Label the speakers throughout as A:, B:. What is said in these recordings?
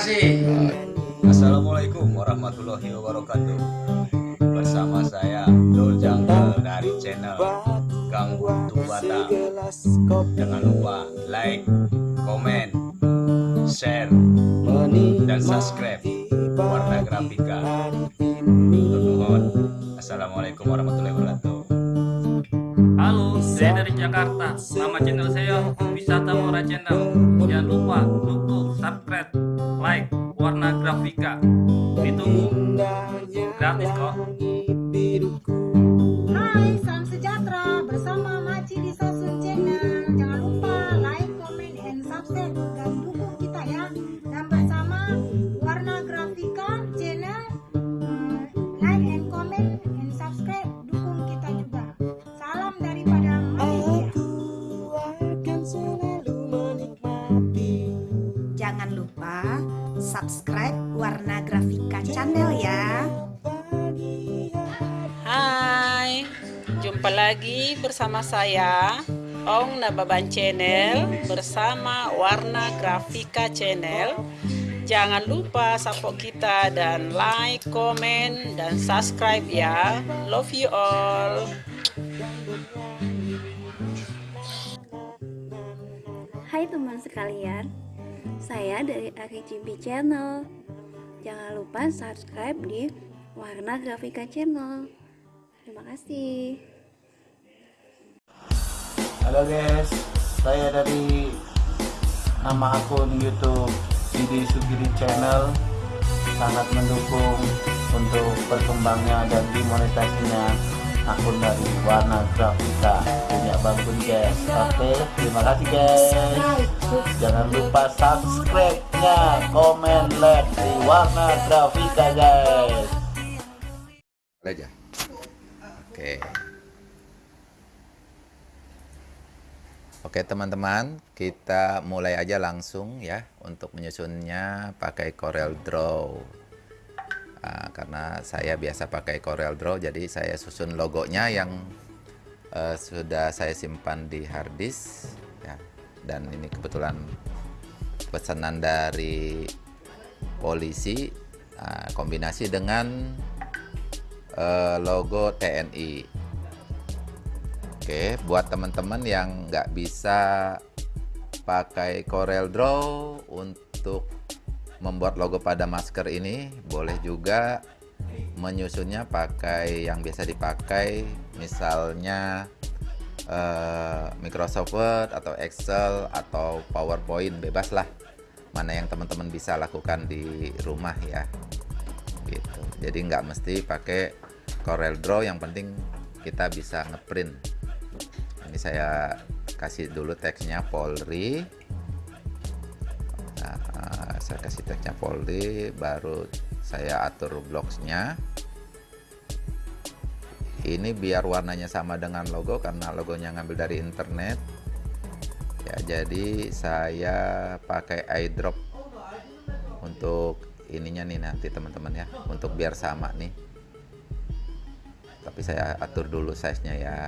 A: Hai, makasih.
B: Assalamualaikum warahmatullahi wabarakatuh Bersama saya Dol Jungle dari channel Gang Buntu Bata Jangan lupa like, komen, share, dan subscribe Warna Grafika. Assalamualaikum warahmatullahi wabarakatuh
C: Halo, saya dari Jakarta. Nama channel saya Wisata Mora Channel. Jangan lupa dukung, subscribe, like, warna grafika. Ditunggu. Gratis kok.
D: Lagi bersama saya Ong Nababan Channel bersama Warna Grafika Channel. Jangan lupa support kita dan like, komen, dan subscribe ya. Love you all.
E: Hai teman sekalian, saya dari RCB Channel. Jangan lupa subscribe di Warna Grafika Channel. Terima kasih.
F: Halo guys, saya dari nama akun YouTube Sidi Sugiri Channel sangat mendukung untuk berkembangnya dan dimonetasinya akun dari Warna Grafika punya bangun guys. Oke, terima kasih guys. Jangan lupa subscribe-nya, komen, like di Warna Grafika guys.
B: Oke Oke teman-teman kita mulai aja langsung ya untuk menyusunnya pakai Corel Draw. Ah, karena saya biasa pakai Corel Draw jadi saya susun logonya yang eh, sudah saya simpan di hard disk ya. Dan ini kebetulan pesanan dari polisi ah, kombinasi dengan eh, logo TNI Oke, buat teman-teman yang nggak bisa pakai Corel Draw untuk membuat logo pada masker ini, boleh juga menyusunnya pakai yang biasa dipakai, misalnya eh, Microsoft Word atau Excel atau PowerPoint, bebas lah. Mana yang teman-teman bisa lakukan di rumah ya, gitu. Jadi nggak mesti pakai Corel Draw, yang penting kita bisa ngeprint ini saya kasih dulu teksnya Polri. Nah, saya kasih teksnya Polri baru saya atur blocksnya. Ini biar warnanya sama dengan logo karena logonya ngambil dari internet. Ya jadi saya pakai eyedrop untuk ininya nih nanti teman-teman ya. Untuk biar sama nih. Tapi saya atur dulu size nya ya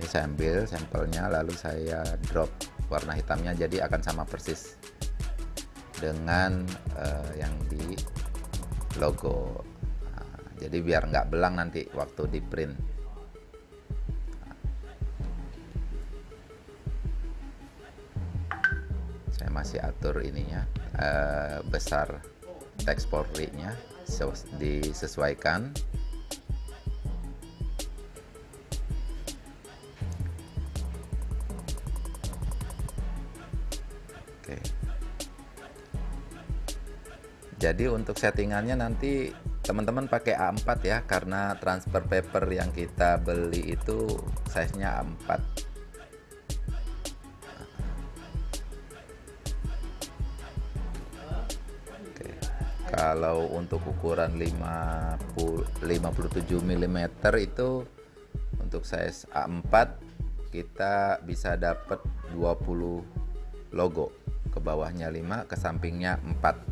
B: Oke, saya ambil sampelnya lalu saya drop warna hitamnya jadi akan sama persis dengan eh, yang di logo. Nah, jadi biar nggak belang nanti waktu di print. Saya masih atur ininya eh, besar teks Polri nya disesuaikan Jadi untuk settingannya nanti teman-teman pakai A4 ya karena transfer paper yang kita beli itu size-nya A4. Oke. Kalau untuk ukuran 50 57 mm itu untuk size A4 kita bisa dapat 20 logo ke bawahnya 5 ke sampingnya 4 ya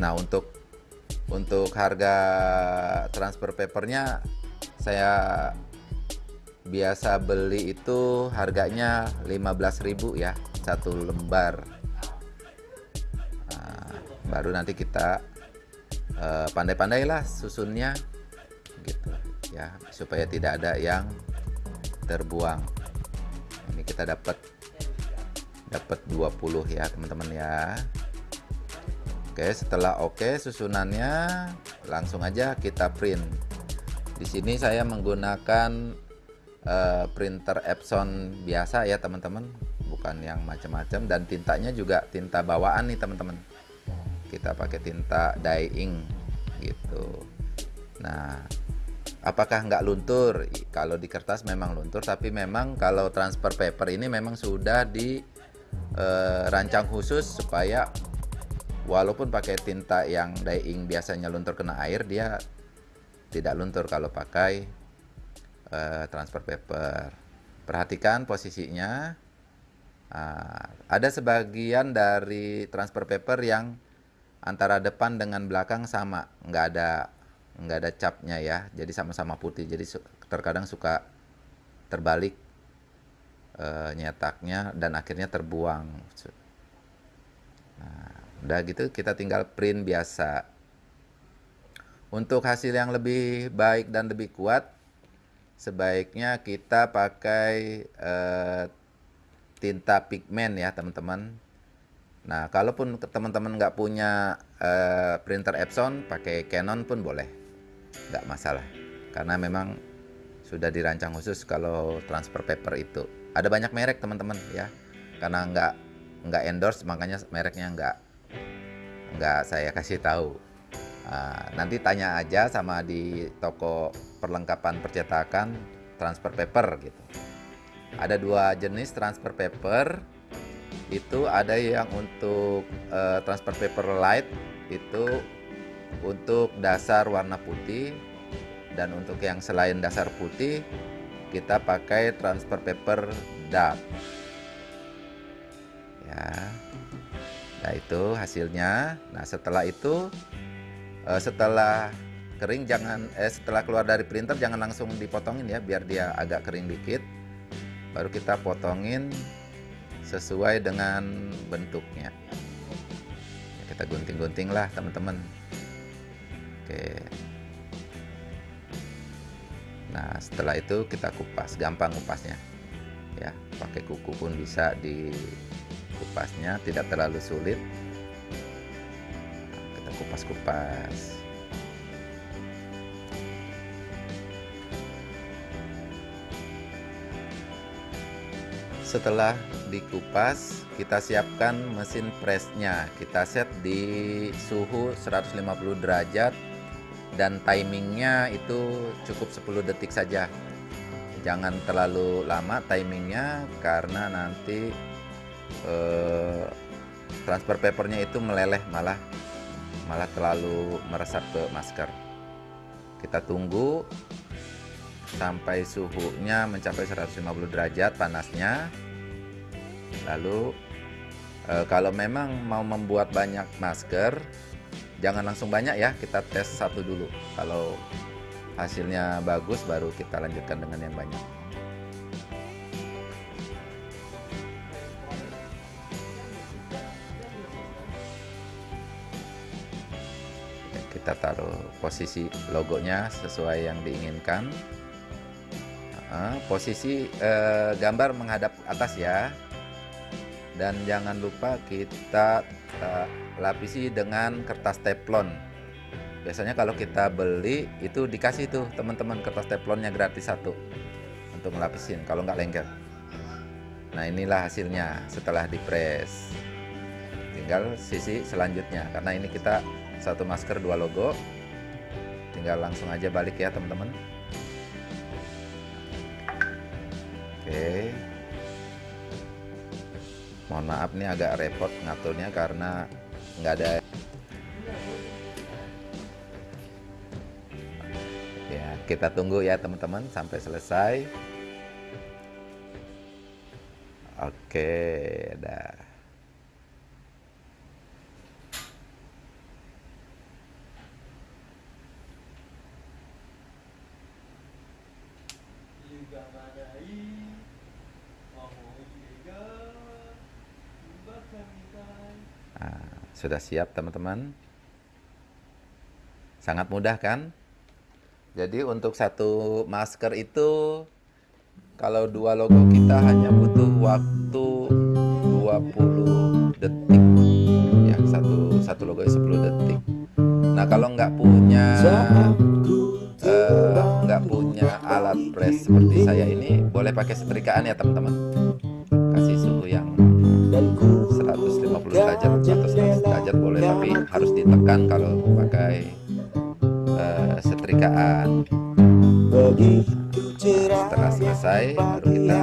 B: nah untuk untuk harga transfer papernya saya biasa beli itu harganya 15.000 ya satu lembar. Nah, baru nanti kita uh, pandai-pandailah susunnya gitu ya supaya tidak ada yang terbuang. Ini kita dapat dapat 20 ya teman-teman ya Oke setelah oke susunannya langsung aja kita print. Di sini saya menggunakan uh, printer Epson biasa ya teman-teman. Bukan yang macam-macam. Dan tintanya juga tinta bawaan nih teman-teman. Kita pakai tinta dye ink gitu. Nah apakah nggak luntur? Kalau di kertas memang luntur tapi memang kalau transfer paper ini memang sudah dirancang eh, khusus supaya walaupun pakai tinta yang dye ink biasanya luntur kena air dia tidak luntur kalau pakai uh, transfer paper. Perhatikan posisinya. Uh, ada sebagian dari transfer paper yang antara depan dengan belakang sama nggak ada nggak ada capnya ya. Jadi sama-sama putih. Jadi terkadang suka terbalik e, nyetaknya dan akhirnya terbuang. Nah, udah gitu kita tinggal print biasa. Untuk hasil yang lebih baik dan lebih kuat sebaiknya kita pakai e, tinta pigmen ya teman-teman. Nah kalaupun teman-teman nggak punya e, printer Epson pakai Canon pun boleh. Nggak masalah. Karena memang sudah dirancang khusus kalau transfer paper itu. Ada banyak merek teman-teman ya. Karena nggak nggak endorse makanya mereknya nggak nggak saya kasih tahu. Uh, nanti tanya aja sama di toko perlengkapan percetakan transfer paper gitu. Ada dua jenis transfer paper. Itu ada yang untuk uh, transfer paper light itu untuk dasar warna putih dan untuk yang selain dasar putih kita pakai transfer paper dark ya nah itu hasilnya nah setelah itu eh, setelah kering jangan eh setelah keluar dari printer jangan langsung dipotongin ya biar dia agak kering dikit baru kita potongin sesuai dengan bentuknya kita gunting-gunting lah teman-teman Oke. Nah, setelah itu kita kupas, gampang kupasnya. Ya, pakai kuku pun bisa di kupasnya, tidak terlalu sulit. Kita kupas-kupas. Setelah dikupas, kita siapkan mesin pressnya. Kita set di suhu 150 derajat dan timingnya itu cukup 10 detik saja jangan terlalu lama timingnya karena nanti eh, transfer papernya itu meleleh malah malah terlalu meresap ke masker. Kita tunggu sampai suhunya mencapai 150 derajat panasnya. Lalu eh, kalau memang mau membuat banyak masker jangan langsung banyak ya kita tes satu dulu. Kalau hasilnya bagus baru kita lanjutkan dengan yang banyak kita taruh posisi logonya sesuai yang diinginkan. Posisi eh, gambar menghadap atas ya. Dan jangan lupa kita uh, lapisi dengan kertas teflon. Biasanya kalau kita beli itu dikasih tuh teman-teman kertas teflonnya gratis satu untuk melapisin kalau nggak lengket. Nah inilah hasilnya setelah dipres tinggal sisi selanjutnya karena ini kita satu masker dua logo tinggal langsung aja balik ya teman-teman oke mohon maaf nih agak repot ngaturnya karena nggak ada ya kita tunggu ya teman-teman sampai selesai. Oke, dah. Nah, sudah siap teman-teman? Sangat mudah kan? Jadi untuk satu masker itu kalau dua logo kita hanya butuh waktu 20 detik. Ya, satu satu logo 10 detik. Nah, kalau nggak punya eh, nggak punya alat press seperti saya ini, boleh pakai setrikaan ya teman-teman. Kasih suhu yang kalau pakai eh, setrikaan. Nah, setelah selesai baru kita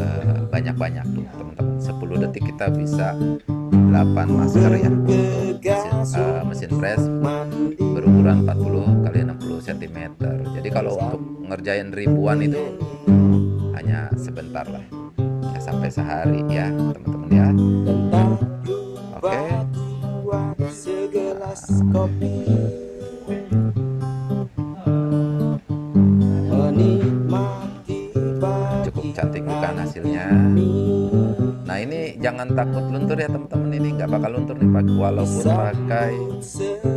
B: eh, banyak-banyak tuh teman-teman. 10 detik kita bisa 8 masker ya. Untuk mesin, eh, mesin press berukuran 40 kali 60 cm jadi kalau untuk ngerjain ribuan itu hanya sebentar lah. Ya sampai sehari ya teman-teman ya cukup cantik bukan hasilnya. nah ini jangan takut luntur ya teman-teman. Ini nggak bakal luntur nih pak. Walaupun pakai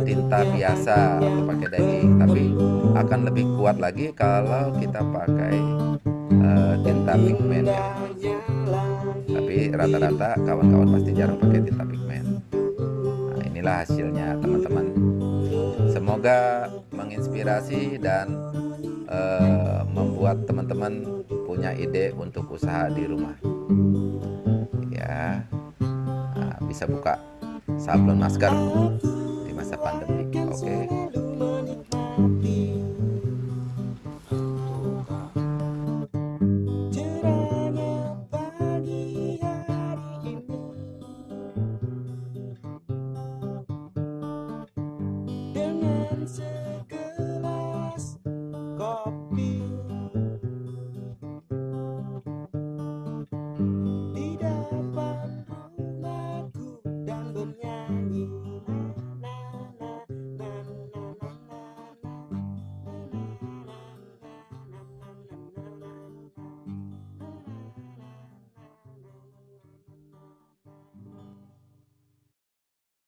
B: tinta biasa atau pakai daging tapi akan lebih kuat lagi kalau kita pakai eh, tinta pigmen ya. Tapi rata-rata kawan-kawan pasti jarang pakai tinta pigmen. Nah inilah hasilnya teman-teman semoga menginspirasi dan eh, membuat teman-teman punya ide untuk usaha di rumah. Ya Nah, bisa buka sablon masker di masa pandemi oke?
G: Dengan